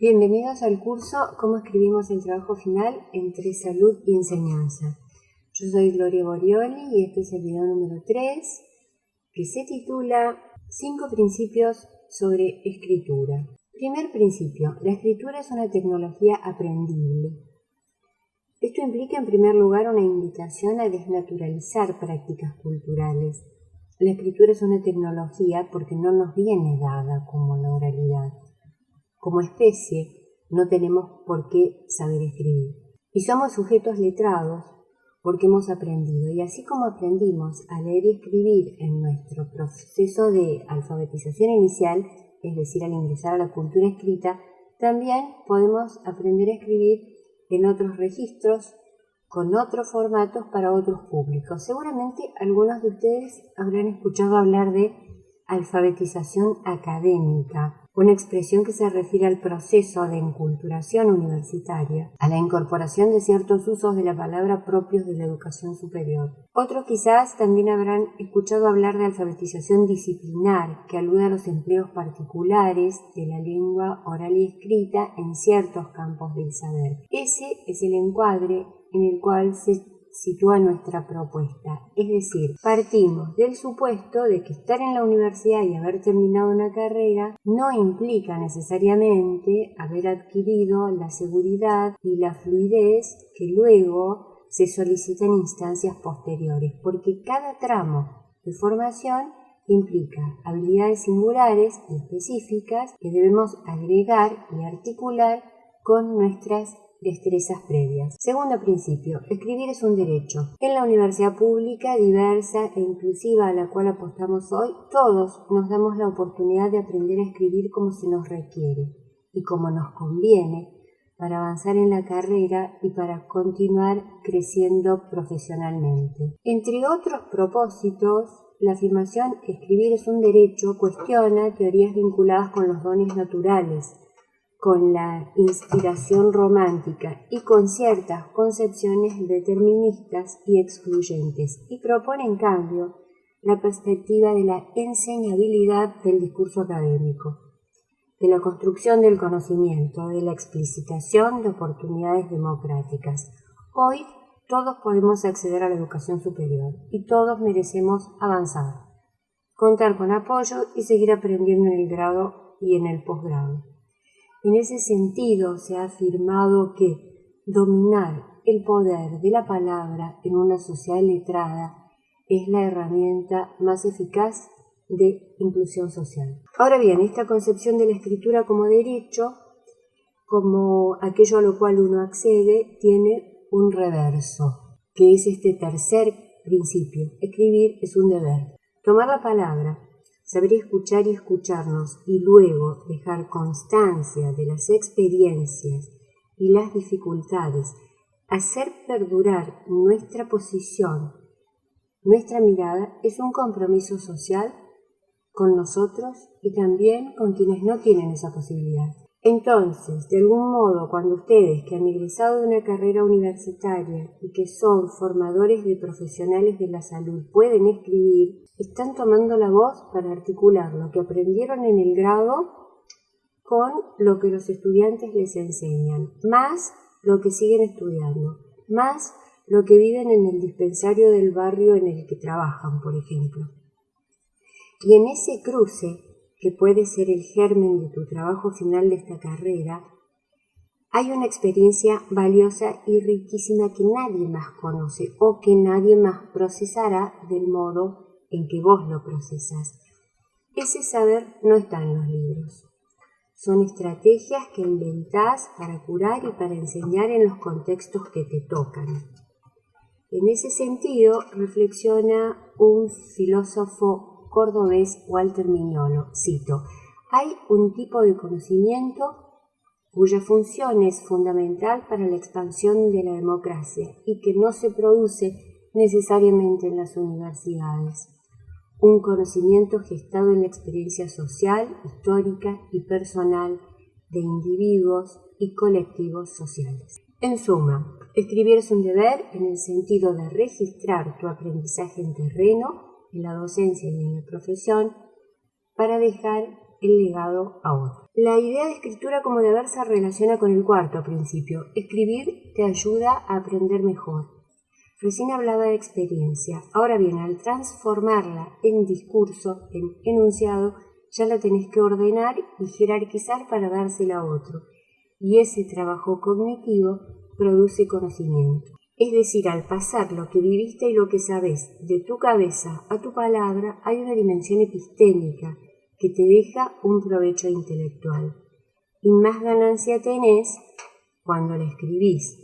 Bienvenidos al curso Cómo escribimos el trabajo final entre salud y enseñanza. Yo soy Gloria Borioli y este es el video número 3 que se titula 5 principios sobre escritura. Primer principio, la escritura es una tecnología aprendible. Esto implica en primer lugar una invitación a desnaturalizar prácticas culturales. La escritura es una tecnología porque no nos viene dada como la oralidad. Como especie no tenemos por qué saber escribir. Y somos sujetos letrados porque hemos aprendido. Y así como aprendimos a leer y escribir en nuestro proceso de alfabetización inicial, es decir, al ingresar a la cultura escrita, también podemos aprender a escribir en otros registros, con otros formatos para otros públicos. Seguramente algunos de ustedes habrán escuchado hablar de alfabetización académica una expresión que se refiere al proceso de enculturación universitaria, a la incorporación de ciertos usos de la palabra propios de la educación superior. Otros quizás también habrán escuchado hablar de alfabetización disciplinar, que alude a los empleos particulares de la lengua oral y escrita en ciertos campos del saber. Ese es el encuadre en el cual se sitúa nuestra propuesta. Es decir, partimos del supuesto de que estar en la universidad y haber terminado una carrera no implica necesariamente haber adquirido la seguridad y la fluidez que luego se solicita en instancias posteriores, porque cada tramo de formación implica habilidades singulares y específicas que debemos agregar y articular con nuestras destrezas previas. Segundo principio, escribir es un derecho. En la universidad pública, diversa e inclusiva a la cual apostamos hoy, todos nos damos la oportunidad de aprender a escribir como se nos requiere y como nos conviene para avanzar en la carrera y para continuar creciendo profesionalmente. Entre otros propósitos, la afirmación escribir es un derecho cuestiona teorías vinculadas con los dones naturales, con la inspiración romántica y con ciertas concepciones deterministas y excluyentes, y propone en cambio la perspectiva de la enseñabilidad del discurso académico, de la construcción del conocimiento, de la explicitación de oportunidades democráticas. Hoy todos podemos acceder a la educación superior y todos merecemos avanzar, contar con apoyo y seguir aprendiendo en el grado y en el posgrado. En ese sentido, se ha afirmado que dominar el poder de la palabra en una sociedad letrada es la herramienta más eficaz de inclusión social. Ahora bien, esta concepción de la escritura como derecho, como aquello a lo cual uno accede, tiene un reverso, que es este tercer principio. Escribir es un deber. Tomar la palabra saber escuchar y escucharnos y luego dejar constancia de las experiencias y las dificultades, hacer perdurar nuestra posición, nuestra mirada, es un compromiso social con nosotros y también con quienes no tienen esa posibilidad. Entonces, de algún modo, cuando ustedes que han egresado de una carrera universitaria y que son formadores de profesionales de la salud pueden escribir, están tomando la voz para articular lo que aprendieron en el grado con lo que los estudiantes les enseñan, más lo que siguen estudiando, más lo que viven en el dispensario del barrio en el que trabajan, por ejemplo. Y en ese cruce que puede ser el germen de tu trabajo final de esta carrera, hay una experiencia valiosa y riquísima que nadie más conoce o que nadie más procesará del modo en que vos lo procesas. Ese saber no está en los libros. Son estrategias que inventás para curar y para enseñar en los contextos que te tocan. En ese sentido, reflexiona un filósofo cordobés Walter Mignolo. Cito, hay un tipo de conocimiento cuya función es fundamental para la expansión de la democracia y que no se produce necesariamente en las universidades. Un conocimiento gestado en la experiencia social, histórica y personal de individuos y colectivos sociales. En suma, escribir es un deber en el sentido de registrar tu aprendizaje en terreno en la docencia y en la profesión para dejar el legado a otro. La idea de escritura como deber se relaciona con el cuarto principio. Escribir te ayuda a aprender mejor. Recién hablaba de experiencia. Ahora bien, al transformarla en discurso, en enunciado, ya la tenés que ordenar y jerarquizar para dársela a otro. Y ese trabajo cognitivo produce conocimiento. Es decir, al pasar lo que viviste y lo que sabes de tu cabeza a tu palabra, hay una dimensión epistémica que te deja un provecho intelectual. Y más ganancia tenés cuando la escribís,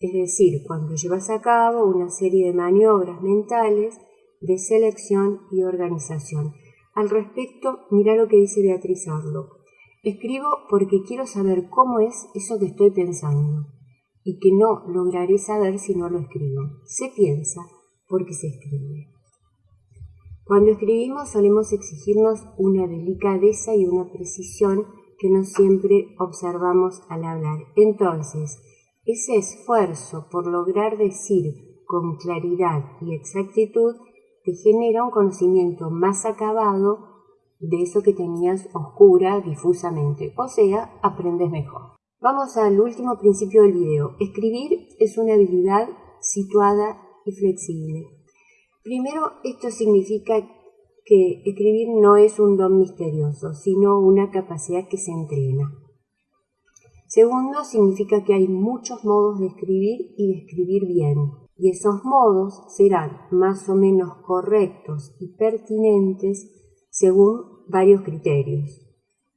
es decir, cuando llevas a cabo una serie de maniobras mentales de selección y organización. Al respecto, mira lo que dice Beatriz Arlo. Escribo porque quiero saber cómo es eso que estoy pensando y que no lograré saber si no lo escribo. Se piensa porque se escribe. Cuando escribimos solemos exigirnos una delicadeza y una precisión que no siempre observamos al hablar. Entonces, ese esfuerzo por lograr decir con claridad y exactitud te genera un conocimiento más acabado de eso que tenías oscura difusamente, o sea, aprendes mejor. Vamos al último principio del video. Escribir es una habilidad situada y flexible. Primero, esto significa que escribir no es un don misterioso, sino una capacidad que se entrena. Segundo, significa que hay muchos modos de escribir y de escribir bien, y esos modos serán más o menos correctos y pertinentes según varios criterios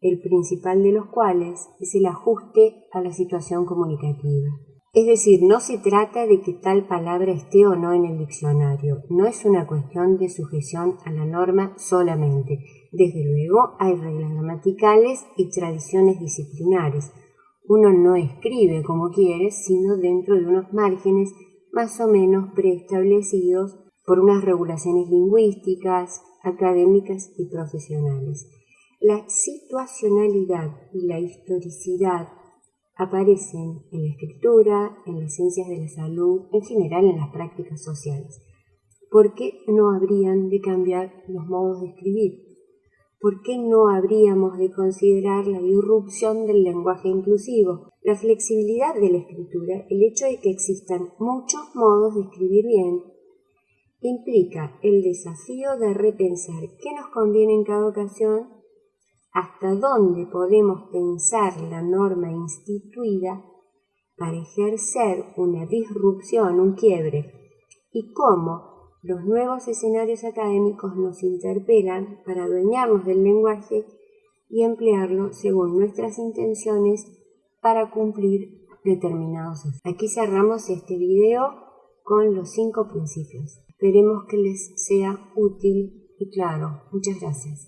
el principal de los cuales es el ajuste a la situación comunicativa. Es decir, no se trata de que tal palabra esté o no en el diccionario, no es una cuestión de sujeción a la norma solamente. Desde luego hay reglas gramaticales y tradiciones disciplinares. Uno no escribe como quiere, sino dentro de unos márgenes más o menos preestablecidos por unas regulaciones lingüísticas, académicas y profesionales. La situacionalidad y la historicidad aparecen en la escritura, en las ciencias de la salud, en general en las prácticas sociales. ¿Por qué no habrían de cambiar los modos de escribir? ¿Por qué no habríamos de considerar la irrupción del lenguaje inclusivo, la flexibilidad de la escritura, el hecho de que existan muchos modos de escribir bien? Implica el desafío de repensar qué nos conviene en cada ocasión hasta dónde podemos pensar la norma instituida para ejercer una disrupción, un quiebre, y cómo los nuevos escenarios académicos nos interpelan para adueñarnos del lenguaje y emplearlo según nuestras intenciones para cumplir determinados efectos. Aquí cerramos este video con los cinco principios. Esperemos que les sea útil y claro. Muchas gracias.